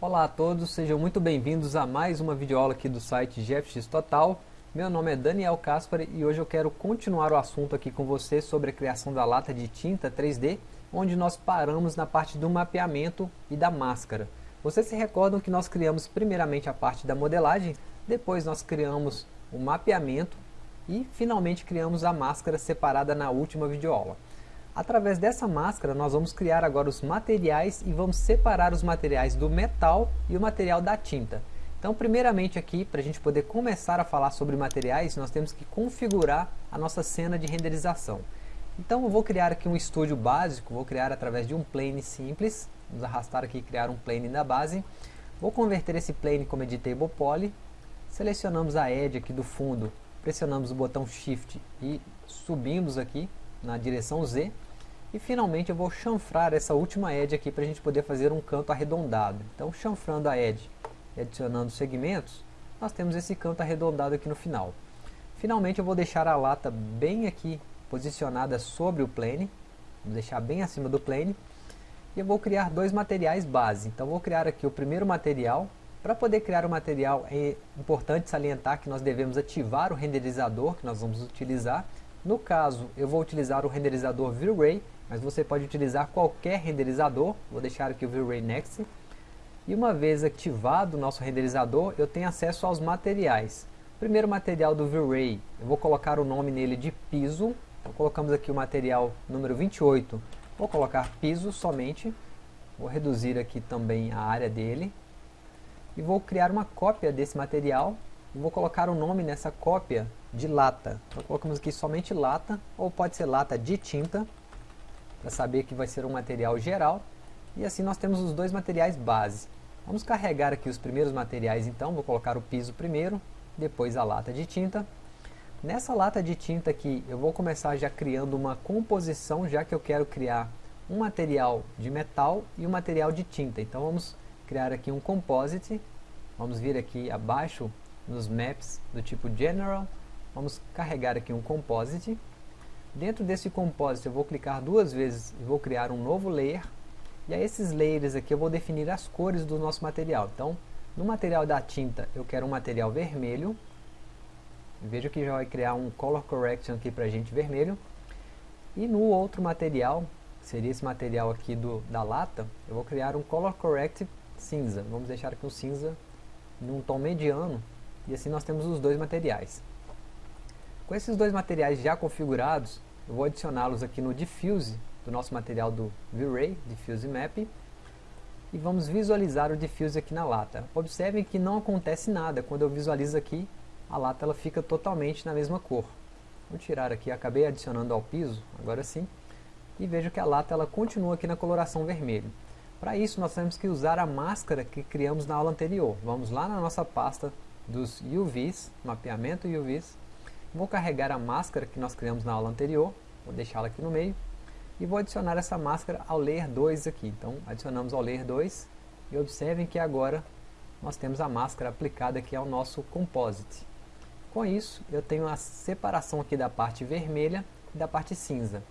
Olá a todos, sejam muito bem-vindos a mais uma videoaula aqui do site GFX Total. Meu nome é Daniel Caspari e hoje eu quero continuar o assunto aqui com você sobre a criação da lata de tinta 3D, onde nós paramos na parte do mapeamento e da máscara. Vocês se recordam que nós criamos primeiramente a parte da modelagem, depois nós criamos o mapeamento e finalmente criamos a máscara separada na última videoaula. Através dessa máscara nós vamos criar agora os materiais e vamos separar os materiais do metal e o material da tinta. Então primeiramente aqui, para a gente poder começar a falar sobre materiais, nós temos que configurar a nossa cena de renderização. Então eu vou criar aqui um estúdio básico, vou criar através de um plane simples, vamos arrastar aqui e criar um plane da base. Vou converter esse plane como editable poly, selecionamos a edge aqui do fundo, pressionamos o botão shift e subimos aqui na direção Z e finalmente eu vou chanfrar essa última edge aqui para a gente poder fazer um canto arredondado. Então chanfrando a edge e adicionando segmentos, nós temos esse canto arredondado aqui no final. Finalmente eu vou deixar a lata bem aqui posicionada sobre o plane, vou deixar bem acima do plane, e eu vou criar dois materiais base. Então vou criar aqui o primeiro material, para poder criar o material é importante salientar que nós devemos ativar o renderizador que nós vamos utilizar. No caso, eu vou utilizar o renderizador V-Ray mas você pode utilizar qualquer renderizador, vou deixar aqui o V-Ray Next, e uma vez ativado o nosso renderizador, eu tenho acesso aos materiais. Primeiro material do V-Ray, eu vou colocar o nome nele de piso, então colocamos aqui o material número 28, vou colocar piso somente, vou reduzir aqui também a área dele, e vou criar uma cópia desse material, vou colocar o nome nessa cópia de lata, então colocamos aqui somente lata, ou pode ser lata de tinta, para saber que vai ser um material geral. E assim nós temos os dois materiais base. Vamos carregar aqui os primeiros materiais então, vou colocar o piso primeiro, depois a lata de tinta. Nessa lata de tinta aqui, eu vou começar já criando uma composição, já que eu quero criar um material de metal e um material de tinta. Então vamos criar aqui um composite, vamos vir aqui abaixo nos maps do tipo General, vamos carregar aqui um composite, Dentro desse composite eu vou clicar duas vezes e vou criar um novo layer. E a esses layers aqui eu vou definir as cores do nosso material. Então, no material da tinta eu quero um material vermelho. Veja que já vai criar um color correction aqui para a gente vermelho. E no outro material, seria esse material aqui do, da lata, eu vou criar um color correct cinza. Vamos deixar aqui um cinza num tom mediano. E assim nós temos os dois materiais. Com esses dois materiais já configurados, eu vou adicioná-los aqui no Diffuse do nosso material do V-Ray, Diffuse Map, e vamos visualizar o Diffuse aqui na lata. Observem que não acontece nada, quando eu visualizo aqui, a lata ela fica totalmente na mesma cor. Vou tirar aqui, acabei adicionando ao piso, agora sim, e vejo que a lata ela continua aqui na coloração vermelho. Para isso nós temos que usar a máscara que criamos na aula anterior. Vamos lá na nossa pasta dos UVs, mapeamento UVs, Vou carregar a máscara que nós criamos na aula anterior, vou deixá-la aqui no meio, e vou adicionar essa máscara ao layer 2 aqui. Então adicionamos ao layer 2 e observem que agora nós temos a máscara aplicada aqui ao nosso composite. Com isso, eu tenho a separação aqui da parte vermelha e da parte cinza.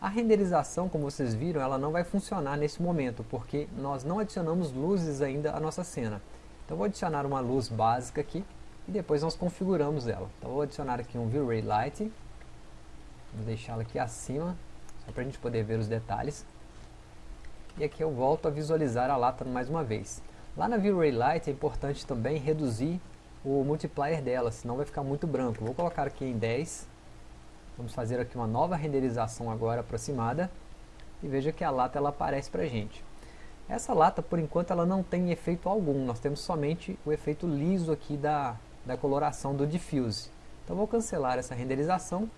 A renderização, como vocês viram, ela não vai funcionar nesse momento, porque nós não adicionamos luzes ainda à nossa cena. Então vou adicionar uma luz básica aqui, e depois nós configuramos ela. Então vou adicionar aqui um V-Ray Light, vou deixá-la aqui acima, só para a gente poder ver os detalhes. E aqui eu volto a visualizar a lata mais uma vez. Lá na V-Ray Light é importante também reduzir o multiplier dela, senão vai ficar muito branco. Vou colocar aqui em 10, vamos fazer aqui uma nova renderização agora aproximada, e veja que a lata ela aparece para a gente. Essa lata, por enquanto, ela não tem efeito algum, nós temos somente o efeito liso aqui da, da coloração do diffuse. Então vou cancelar essa renderização.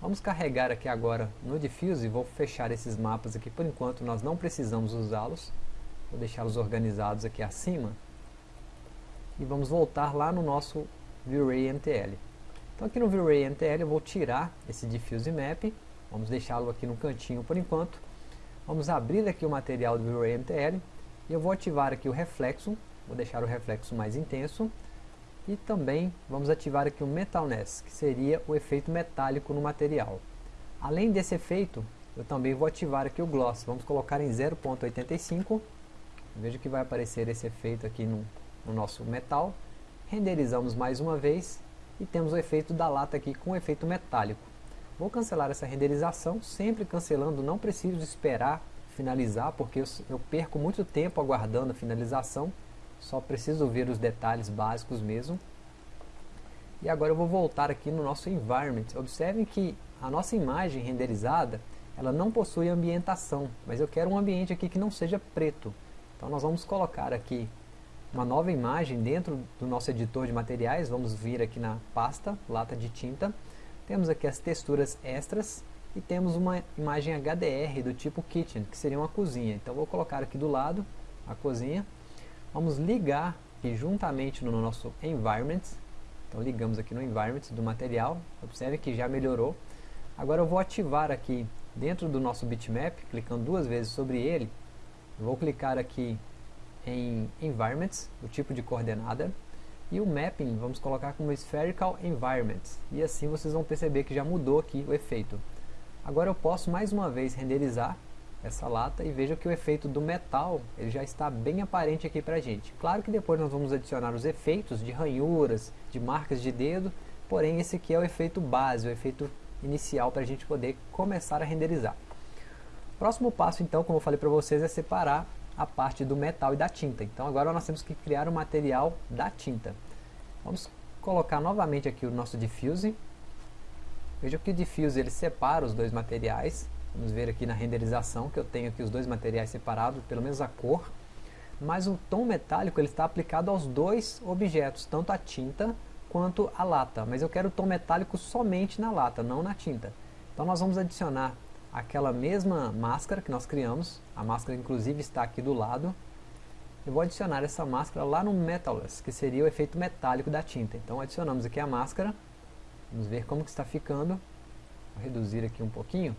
Vamos carregar aqui agora no diffuse, vou fechar esses mapas aqui por enquanto, nós não precisamos usá-los. Vou deixá-los organizados aqui acima. E vamos voltar lá no nosso V-Ray MTL. Então aqui no V-Ray MTL eu vou tirar esse diffuse map, vamos deixá-lo aqui no cantinho por enquanto. Vamos abrir aqui o material do V-Ray MTL e eu vou ativar aqui o reflexo, vou deixar o reflexo mais intenso e também vamos ativar aqui o Metalness, que seria o efeito metálico no material. Além desse efeito, eu também vou ativar aqui o Gloss. Vamos colocar em 0.85. Veja que vai aparecer esse efeito aqui no, no nosso metal. Renderizamos mais uma vez e temos o efeito da lata aqui com efeito metálico. Vou cancelar essa renderização, sempre cancelando, não preciso esperar finalizar, porque eu, eu perco muito tempo aguardando a finalização, só preciso ver os detalhes básicos mesmo. E agora eu vou voltar aqui no nosso environment. Observem que a nossa imagem renderizada, ela não possui ambientação, mas eu quero um ambiente aqui que não seja preto. Então nós vamos colocar aqui uma nova imagem dentro do nosso editor de materiais, vamos vir aqui na pasta, lata de tinta, temos aqui as texturas extras e temos uma imagem HDR do tipo Kitchen, que seria uma cozinha. Então vou colocar aqui do lado a cozinha. Vamos ligar aqui juntamente no nosso Environment. Então ligamos aqui no Environment do material. Observe que já melhorou. Agora eu vou ativar aqui dentro do nosso bitmap, clicando duas vezes sobre ele. Vou clicar aqui em Environments, o tipo de coordenada. E o mapping vamos colocar como Spherical Environment. E assim vocês vão perceber que já mudou aqui o efeito. Agora eu posso mais uma vez renderizar essa lata e veja que o efeito do metal ele já está bem aparente aqui para a gente. Claro que depois nós vamos adicionar os efeitos de ranhuras, de marcas de dedo, porém esse aqui é o efeito base, o efeito inicial para a gente poder começar a renderizar. Próximo passo então, como eu falei para vocês, é separar a parte do metal e da tinta. Então agora nós temos que criar o material da tinta. Vamos colocar novamente aqui o nosso diffuse. Veja que o diffuse ele separa os dois materiais. Vamos ver aqui na renderização que eu tenho aqui os dois materiais separados, pelo menos a cor. Mas o tom metálico ele está aplicado aos dois objetos, tanto a tinta quanto a lata. Mas eu quero o tom metálico somente na lata, não na tinta. Então nós vamos adicionar aquela mesma máscara que nós criamos, a máscara inclusive está aqui do lado, eu vou adicionar essa máscara lá no Metalless, que seria o efeito metálico da tinta. Então adicionamos aqui a máscara, vamos ver como que está ficando, vou reduzir aqui um pouquinho,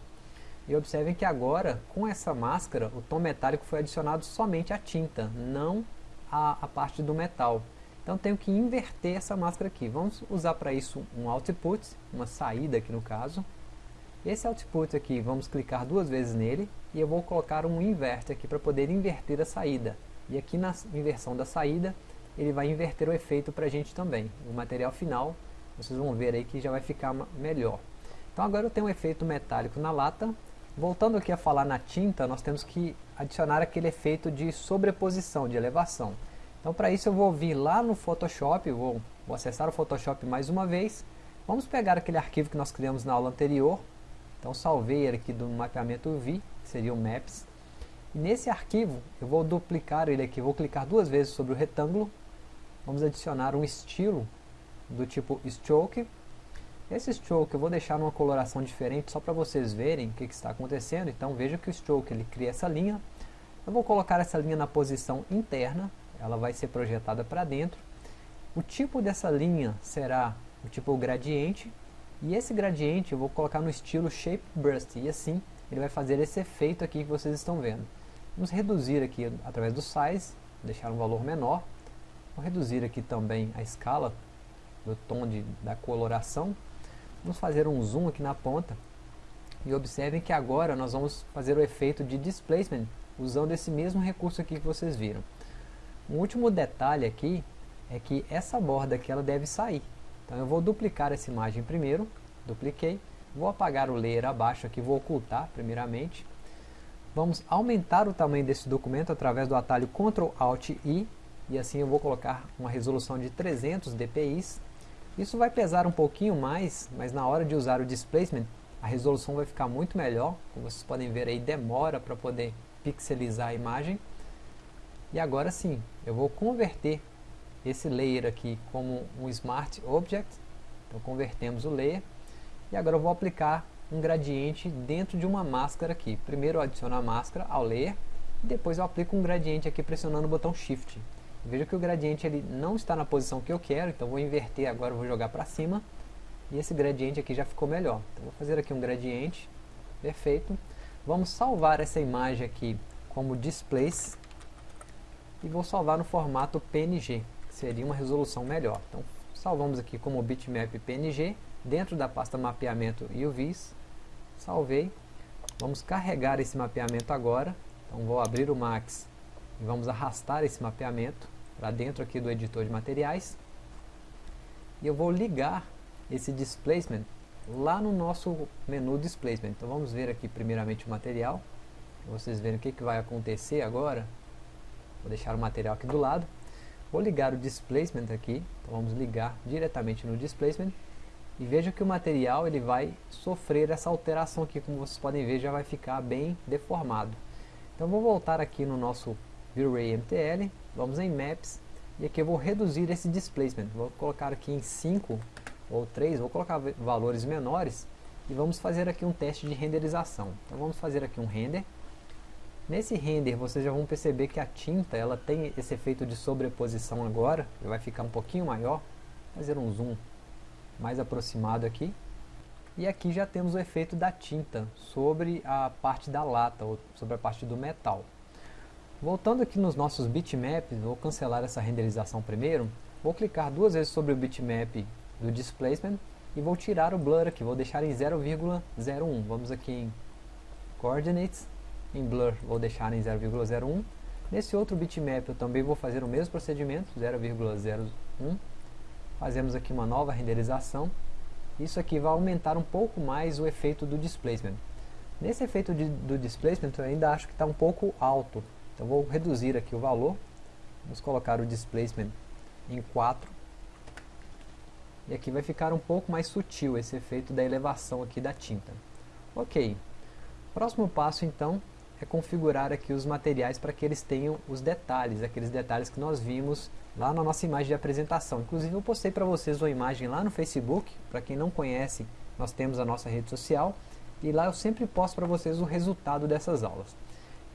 e observem que agora, com essa máscara, o tom metálico foi adicionado somente à tinta, não à, à parte do metal. Então tenho que inverter essa máscara aqui. Vamos usar para isso um output, uma saída aqui no caso. Esse output aqui, vamos clicar duas vezes nele e eu vou colocar um invert aqui para poder inverter a saída. E aqui na inversão da saída, ele vai inverter o efeito para a gente também. O material final, vocês vão ver aí que já vai ficar melhor. Então agora eu tenho um efeito metálico na lata. Voltando aqui a falar na tinta, nós temos que adicionar aquele efeito de sobreposição, de elevação. Então para isso eu vou vir lá no Photoshop, vou, vou acessar o Photoshop mais uma vez. Vamos pegar aquele arquivo que nós criamos na aula anterior, então salvei ele aqui do mapeamento V, que seria o Maps. E nesse arquivo eu vou duplicar ele aqui, vou clicar duas vezes sobre o retângulo. Vamos adicionar um estilo do tipo Stroke. Esse Stroke eu vou deixar numa coloração diferente só para vocês verem o que, que, está acontecendo. Então veja que o Stroke ele cria essa linha. Eu vou colocar essa linha na posição interna, ela vai ser projetada para dentro. O tipo dessa linha será o tipo gradiente, e esse gradiente eu vou colocar no estilo Shape Burst, e assim ele vai fazer esse efeito aqui que vocês estão vendo. Vamos reduzir aqui através do Size, deixar um valor menor. Vou reduzir aqui também a escala do tom de, da coloração. Vamos fazer um zoom aqui na ponta. E observem que agora nós vamos fazer o efeito de Displacement, usando esse mesmo recurso aqui que vocês viram. Um último detalhe aqui é que essa borda aqui ela deve sair. Então eu vou duplicar essa imagem primeiro, dupliquei, vou apagar o layer abaixo aqui, vou ocultar primeiramente. Vamos aumentar o tamanho desse documento através do atalho Ctrl Alt I, e assim eu vou colocar uma resolução de 300 dpi. Isso vai pesar um pouquinho mais, mas na hora de usar o displacement, a resolução vai ficar muito melhor. Como vocês podem ver aí, demora para poder pixelizar a imagem. E agora sim, eu vou converter esse layer aqui como um Smart Object. Então convertemos o layer. E agora eu vou aplicar um gradiente dentro de uma máscara aqui. Primeiro eu adiciono a máscara ao layer. E depois eu aplico um gradiente aqui pressionando o botão Shift. Veja que o gradiente ele não está na posição que eu quero. Então vou inverter agora, vou jogar para cima. E esse gradiente aqui já ficou melhor. Então vou fazer aqui um gradiente. Perfeito. Vamos salvar essa imagem aqui como Displays. E vou salvar no formato PNG seria uma resolução melhor. Então, salvamos aqui como bitmap PNG, dentro da pasta mapeamento e UVs, salvei. Vamos carregar esse mapeamento agora, então vou abrir o Max e vamos arrastar esse mapeamento para dentro aqui do editor de materiais. E eu vou ligar esse displacement lá no nosso menu displacement. Então vamos ver aqui primeiramente o material. Vocês verem o que, que vai acontecer agora. Vou deixar o material aqui do lado. Vou ligar o displacement aqui. Então vamos ligar diretamente no displacement. E veja que o material ele vai sofrer essa alteração aqui. Como vocês podem ver já vai ficar bem deformado. Então vou voltar aqui no nosso V-Ray MTL vamos em Maps e aqui eu vou reduzir esse displacement, vou colocar aqui em 5 ou 3, vou colocar valores menores e vamos fazer aqui um teste de renderização. Então vamos fazer aqui um render. Nesse render vocês já vão perceber que a tinta ela tem esse efeito de sobreposição agora, vai ficar um pouquinho maior, fazer um zoom mais aproximado aqui. E aqui já temos o efeito da tinta sobre a parte da lata, ou sobre a parte do metal. Voltando aqui nos nossos bitmaps, vou cancelar essa renderização primeiro. Vou clicar duas vezes sobre o bitmap do displacement e vou tirar o blur aqui, vou deixar em 0,01. Vamos aqui em coordinates, em blur vou deixar em 0,01. Nesse outro bitmap eu também vou fazer o mesmo procedimento, 0,01. Fazemos aqui uma nova renderização. Isso aqui vai aumentar um pouco mais o efeito do displacement. Nesse efeito de, do displacement eu ainda acho que está um pouco alto, então vou reduzir aqui o valor, vamos colocar o displacement em 4, e aqui vai ficar um pouco mais sutil esse efeito da elevação aqui da tinta. Ok, próximo passo então é configurar aqui os materiais para que eles tenham os detalhes, aqueles detalhes que nós vimos lá na nossa imagem de apresentação. Inclusive eu postei para vocês uma imagem lá no Facebook, para quem não conhece, nós temos a nossa rede social, e lá eu sempre posto para vocês o resultado dessas aulas.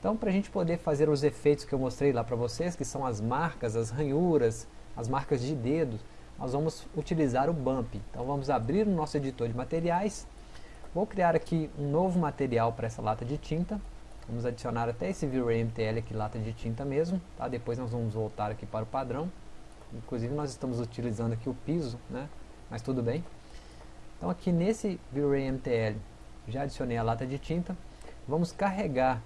Então, para a gente poder fazer os efeitos que eu mostrei lá para vocês, que são as marcas, as ranhuras, as marcas de dedos, nós vamos utilizar o Bump. Então, vamos abrir o nosso editor de materiais. Vou criar aqui um novo material para essa lata de tinta. Vamos adicionar até esse V-Ray MTL aqui, lata de tinta mesmo. Tá? Depois nós vamos voltar aqui para o padrão. Inclusive, nós estamos utilizando aqui o piso, né? mas tudo bem. Então, aqui nesse V-Ray MTL, já adicionei a lata de tinta. Vamos carregar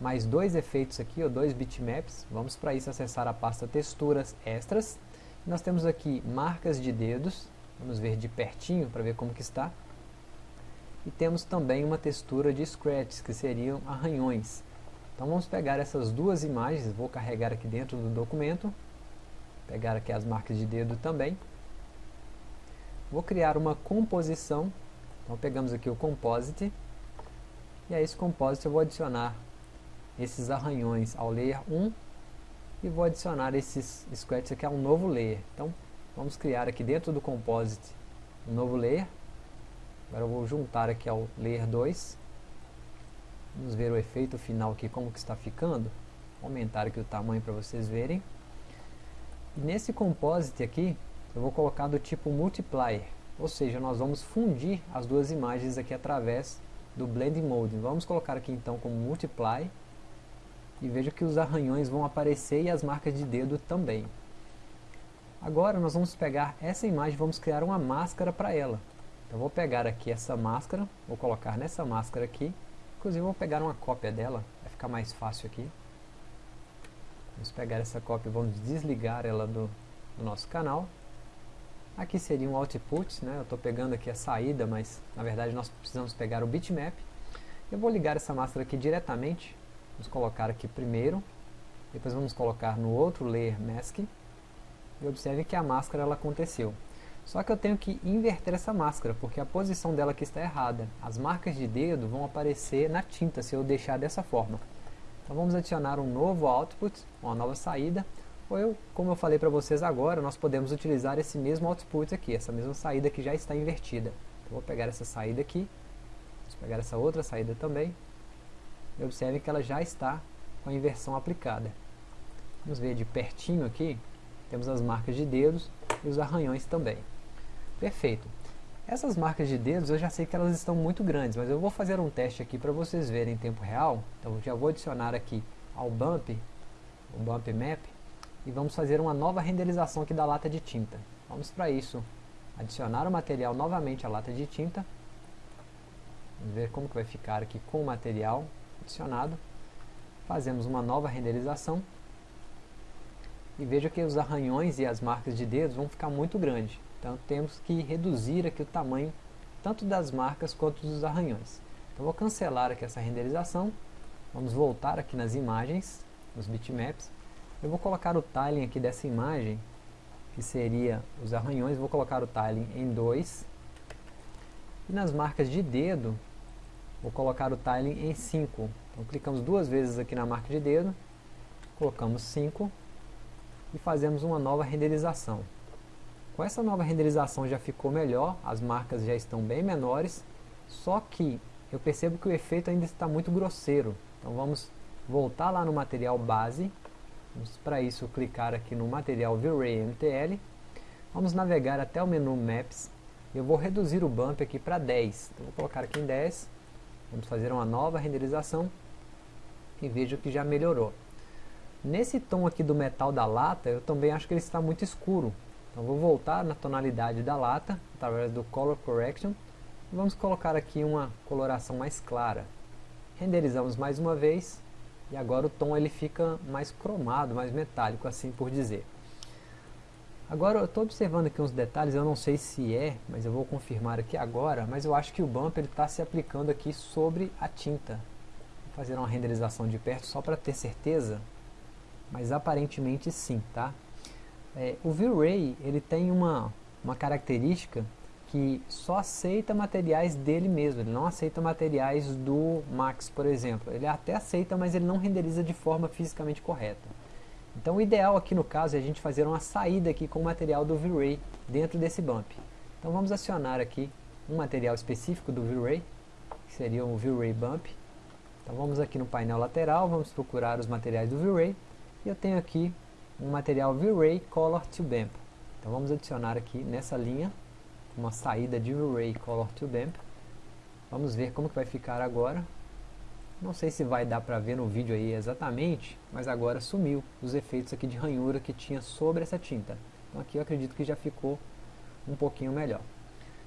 mais dois efeitos aqui, ou dois bitmaps. Vamos para isso acessar a pasta texturas extras. Nós temos aqui marcas de dedos, vamos ver de pertinho para ver como que está. E temos também uma textura de scratches, que seriam arranhões. Então vamos pegar essas duas imagens, vou carregar aqui dentro do documento, pegar aqui as marcas de dedo também. Vou criar uma composição, então pegamos aqui o Composite, e a esse Composite eu vou adicionar esses arranhões ao layer 1 e vou adicionar esses scratches aqui a um novo layer. Então vamos criar aqui dentro do composite um novo layer. Agora eu vou juntar aqui ao layer 2. Vamos ver o efeito final aqui como que está ficando. Vou aumentar aqui o tamanho para vocês verem. E nesse composite aqui eu vou colocar do tipo multiplier, ou seja, nós vamos fundir as duas imagens aqui através do blending mode. Vamos colocar aqui então como multiply e veja que os arranhões vão aparecer e as marcas de dedo também. Agora nós vamos pegar essa imagem e vamos criar uma máscara para ela. Então vou pegar aqui essa máscara, vou colocar nessa máscara aqui, inclusive vou pegar uma cópia dela, vai ficar mais fácil aqui. Vamos pegar essa cópia e vamos desligar ela do, do nosso canal. Aqui seria um output, né? eu estou pegando aqui a saída, mas na verdade nós precisamos pegar o bitmap. Eu vou ligar essa máscara aqui diretamente Vamos colocar aqui primeiro, depois vamos colocar no outro layer mask, e observe que a máscara ela aconteceu. Só que eu tenho que inverter essa máscara, porque a posição dela aqui está errada. As marcas de dedo vão aparecer na tinta se eu deixar dessa forma. Então vamos adicionar um novo output, uma nova saída, ou eu, como eu falei para vocês agora, nós podemos utilizar esse mesmo output aqui, essa mesma saída que já está invertida. Então vou pegar essa saída aqui, vamos pegar essa outra saída também, e observe que ela já está com a inversão aplicada. Vamos ver de pertinho aqui, temos as marcas de dedos e os arranhões também. Perfeito. Essas marcas de dedos eu já sei que elas estão muito grandes, mas eu vou fazer um teste aqui para vocês verem em tempo real. Então já vou adicionar aqui ao bump, o bump map, e vamos fazer uma nova renderização aqui da lata de tinta. Vamos para isso adicionar o material novamente à lata de tinta. Vamos ver como que vai ficar aqui com o material adicionado. Fazemos uma nova renderização. e veja que os arranhões e as marcas de dedos vão ficar muito grandes. Então temos que reduzir aqui o tamanho tanto das marcas quanto dos arranhões. Então vou cancelar aqui essa renderização, vamos voltar aqui nas imagens, nos bitmaps, eu vou colocar o tiling aqui dessa imagem, que seria os arranhões, vou colocar o tiling em 2, e nas marcas de dedo, vou colocar o tiling em 5. Então clicamos duas vezes aqui na marca de dedo, colocamos 5 e fazemos uma nova renderização. Com essa nova renderização já ficou melhor, as marcas já estão bem menores, só que eu percebo que o efeito ainda está muito grosseiro. Então vamos voltar lá no material base, vamos para isso clicar aqui no material V-Ray MTL, vamos navegar até o menu Maps, eu vou reduzir o bump aqui para 10, então vou colocar aqui em 10, vamos fazer uma nova renderização e vejo que já melhorou. Nesse tom aqui do metal da lata, eu também acho que ele está muito escuro, então vou voltar na tonalidade da lata, através do Color Correction, vamos colocar aqui uma coloração mais clara. Renderizamos mais uma vez, e agora o tom ele fica mais cromado, mais metálico, assim por dizer. Agora eu estou observando aqui uns detalhes, eu não sei se é, mas eu vou confirmar aqui agora, mas eu acho que o bump está se aplicando aqui sobre a tinta. Vou fazer uma renderização de perto só para ter certeza, mas aparentemente sim, tá? É, o V-Ray ele tem uma, uma característica que só aceita materiais dele mesmo, ele não aceita materiais do Max, por exemplo. Ele até aceita, mas ele não renderiza de forma fisicamente correta. Então o ideal aqui no caso é a gente fazer uma saída aqui com o material do V-Ray dentro desse bump. Então vamos acionar aqui um material específico do V-Ray, que seria o V-Ray Bump. Então vamos aqui no painel lateral, vamos procurar os materiais do V-Ray, e eu tenho aqui um material V-Ray Color to Bump. Então vamos adicionar aqui nessa linha uma saída de V-Ray Color to Bump. Vamos ver como que vai ficar agora. Não sei se vai dar para ver no vídeo aí exatamente, mas agora sumiu os efeitos aqui de ranhura que tinha sobre essa tinta. Então aqui eu acredito que já ficou um pouquinho melhor.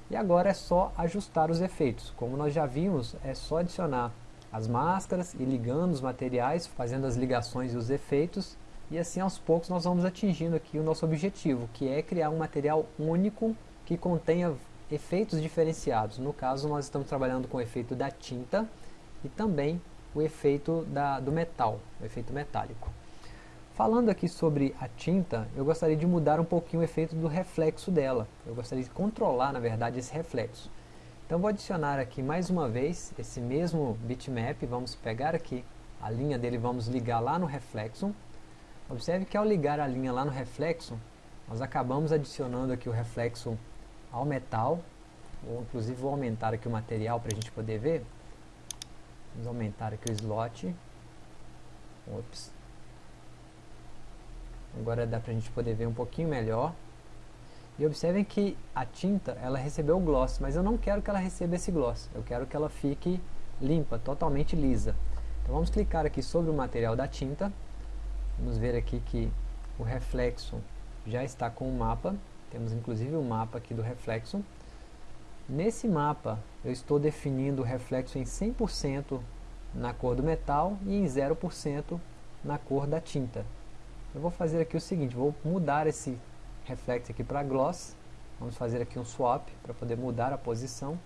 E agora é só ajustar os efeitos. Como nós já vimos, é só adicionar as máscaras e ligando os materiais, fazendo as ligações e os efeitos e assim aos poucos nós vamos atingindo aqui o nosso objetivo, que é criar um material único que contenha efeitos diferenciados. No caso nós estamos trabalhando com o efeito da tinta e também o efeito da, do metal, o efeito metálico. Falando aqui sobre a tinta, eu gostaria de mudar um pouquinho o efeito do reflexo dela. Eu gostaria de controlar, na verdade, esse reflexo. Então vou adicionar aqui mais uma vez esse mesmo bitmap, vamos pegar aqui a linha dele, vamos ligar lá no reflexo Observe que ao ligar a linha lá no reflexo, nós acabamos adicionando aqui o reflexo ao metal, ou inclusive vou aumentar aqui o material para a gente poder ver. Vamos aumentar aqui o slot. Ops. Agora dá para a gente poder ver um pouquinho melhor. E observem que a tinta, ela recebeu o gloss, mas eu não quero que ela receba esse gloss. Eu quero que ela fique limpa, totalmente lisa. Então vamos clicar aqui sobre o material da tinta Vamos ver aqui que o reflexo já está com o mapa. Temos inclusive o mapa aqui do reflexo. Nesse mapa eu estou definindo o reflexo em 100% na cor do metal e em 0% na cor da tinta. Eu vou fazer aqui o seguinte, vou mudar esse reflexo aqui para gloss. Vamos fazer aqui um swap para poder mudar a posição.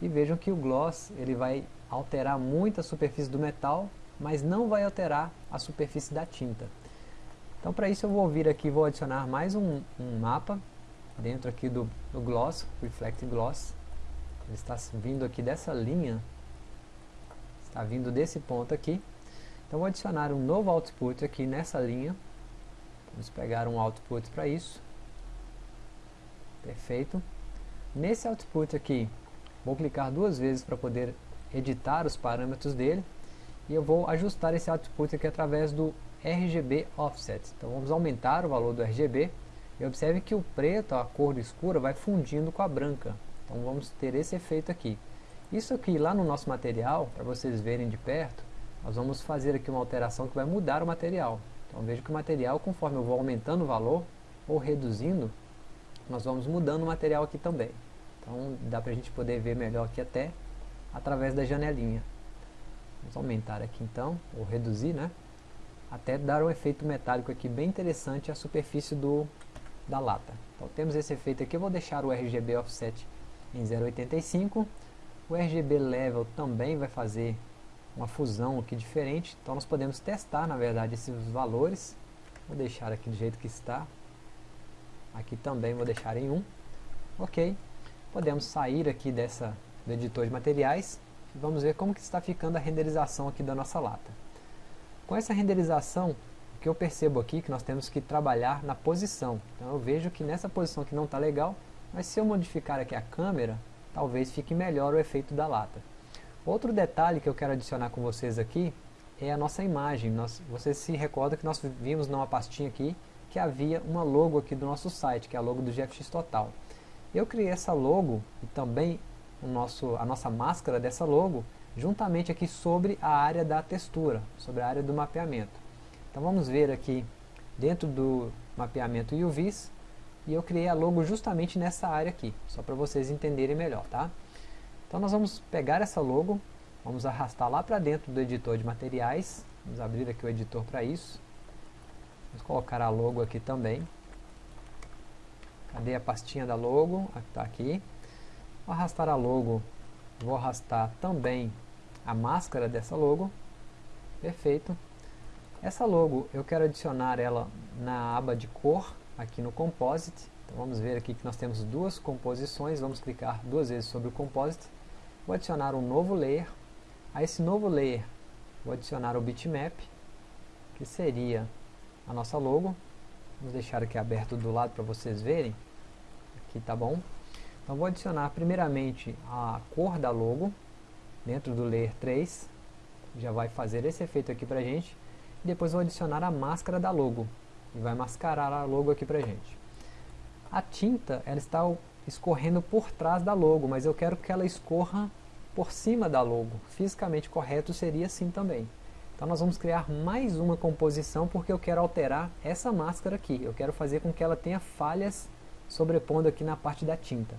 E vejam que o gloss ele vai alterar muito a superfície do metal mas não vai alterar a superfície da tinta. Então para isso eu vou vir aqui vou adicionar mais um, um mapa dentro aqui do, do Gloss, Reflect Gloss. Ele está vindo aqui dessa linha, está vindo desse ponto aqui. Então vou adicionar um novo output aqui nessa linha. Vamos pegar um output para isso. Perfeito. Nesse output aqui, vou clicar duas vezes para poder editar os parâmetros dele e eu vou ajustar esse output aqui através do RGB Offset. Então vamos aumentar o valor do RGB e observe que o preto, a cor escura, vai fundindo com a branca. Então vamos ter esse efeito aqui. Isso aqui lá no nosso material, para vocês verem de perto, nós vamos fazer aqui uma alteração que vai mudar o material. Então veja que o material, conforme eu vou aumentando o valor ou reduzindo, nós vamos mudando o material aqui também. Então dá para a gente poder ver melhor aqui até através da janelinha. Vamos aumentar aqui então, ou reduzir, né? até dar um efeito metálico aqui bem interessante à superfície do, da lata. Então temos esse efeito aqui, eu vou deixar o RGB Offset em 0.85, o RGB Level também vai fazer uma fusão aqui diferente, então nós podemos testar na verdade esses valores, vou deixar aqui do jeito que está, aqui também vou deixar em 1, ok, podemos sair aqui dessa, do editor de materiais, e vamos ver como que está ficando a renderização aqui da nossa lata. Com essa renderização, que eu percebo aqui que nós temos que trabalhar na posição. Então eu vejo que nessa posição que não está legal, mas se eu modificar aqui a câmera, talvez fique melhor o efeito da lata. Outro detalhe que eu quero adicionar com vocês aqui é a nossa imagem. Nós, vocês se recordam que nós vimos numa pastinha aqui que havia uma logo aqui do nosso site, que é a logo do GFX Total. Eu criei essa logo e também o nosso, a nossa máscara dessa logo juntamente aqui sobre a área da textura, sobre a área do mapeamento. Então vamos ver aqui dentro do mapeamento UVs, e eu criei a logo justamente nessa área aqui, só para vocês entenderem melhor, tá? Então nós vamos pegar essa logo, vamos arrastar lá para dentro do editor de materiais, vamos abrir aqui o editor para isso, vamos colocar a logo aqui também, cadê a pastinha da logo? Está aqui, vou arrastar a logo Vou arrastar também a máscara dessa logo. Perfeito. Essa logo eu quero adicionar ela na aba de cor, aqui no Composite. Então vamos ver aqui que nós temos duas composições, vamos clicar duas vezes sobre o Composite. Vou adicionar um novo layer. A esse novo layer vou adicionar o bitmap, que seria a nossa logo. Vamos deixar aqui aberto do lado para vocês verem. Aqui tá bom. Então vou adicionar primeiramente a cor da logo dentro do Layer 3, já vai fazer esse efeito aqui pra gente. Depois vou adicionar a máscara da logo, e vai mascarar a logo aqui pra gente. A tinta ela está escorrendo por trás da logo, mas eu quero que ela escorra por cima da logo. Fisicamente correto seria assim também. Então nós vamos criar mais uma composição porque eu quero alterar essa máscara aqui. Eu quero fazer com que ela tenha falhas sobrepondo aqui na parte da tinta.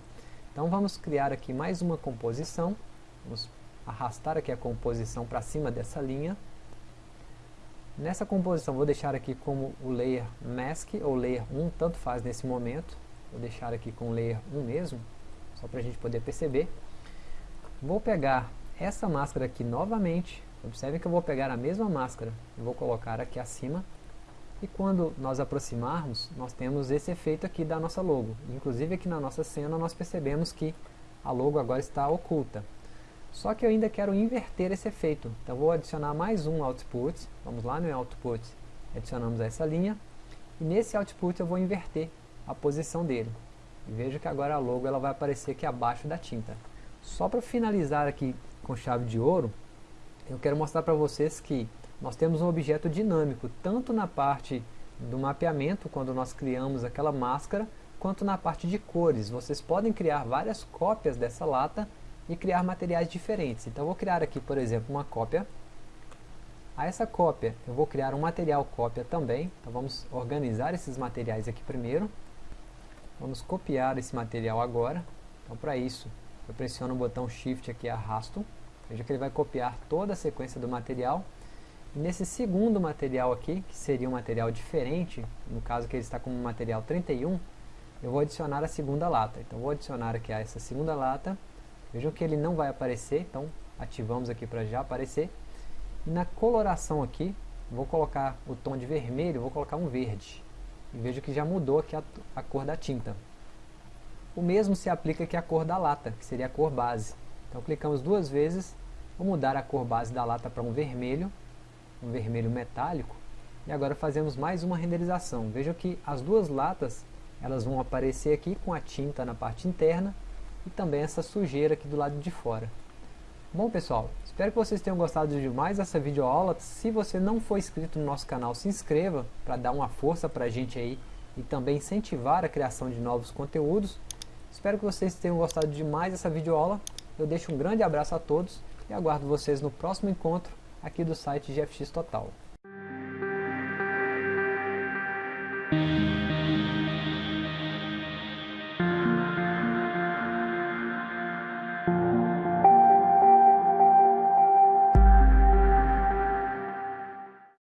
Então vamos criar aqui mais uma composição, vamos arrastar aqui a composição para cima dessa linha. Nessa composição vou deixar aqui como o layer mask ou layer 1, tanto faz nesse momento. Vou deixar aqui com o layer 1 mesmo, só para a gente poder perceber. Vou pegar essa máscara aqui novamente, observem que eu vou pegar a mesma máscara vou colocar aqui acima e quando nós aproximarmos, nós temos esse efeito aqui da nossa logo. Inclusive aqui na nossa cena nós percebemos que a logo agora está oculta. Só que eu ainda quero inverter esse efeito. Então vou adicionar mais um output. Vamos lá no output, adicionamos essa linha. E nesse output eu vou inverter a posição dele. E veja que agora a logo ela vai aparecer aqui abaixo da tinta. Só para finalizar aqui com chave de ouro, eu quero mostrar para vocês que nós temos um objeto dinâmico, tanto na parte do mapeamento, quando nós criamos aquela máscara, quanto na parte de cores. Vocês podem criar várias cópias dessa lata e criar materiais diferentes. Então vou criar aqui, por exemplo, uma cópia. A essa cópia eu vou criar um material cópia também. Então vamos organizar esses materiais aqui primeiro. Vamos copiar esse material agora. Então para isso eu pressiono o botão Shift aqui e arrasto. Veja que ele vai copiar toda a sequência do material Nesse segundo material aqui, que seria um material diferente, no caso que ele está como material 31, eu vou adicionar a segunda lata. Então vou adicionar aqui a essa segunda lata. Vejam que ele não vai aparecer, então ativamos aqui para já aparecer. Na coloração aqui, vou colocar o tom de vermelho, vou colocar um verde. E vejo que já mudou aqui a, a cor da tinta. O mesmo se aplica aqui à cor da lata, que seria a cor base. Então clicamos duas vezes, vou mudar a cor base da lata para um vermelho um vermelho metálico. E agora fazemos mais uma renderização. Vejam que as duas latas elas vão aparecer aqui com a tinta na parte interna e também essa sujeira aqui do lado de fora. Bom pessoal, espero que vocês tenham gostado de mais essa videoaula. Se você não for inscrito no nosso canal, se inscreva para dar uma força para a gente aí e também incentivar a criação de novos conteúdos. Espero que vocês tenham gostado de mais essa videoaula. Eu deixo um grande abraço a todos e aguardo vocês no próximo encontro aqui do site GFX Total.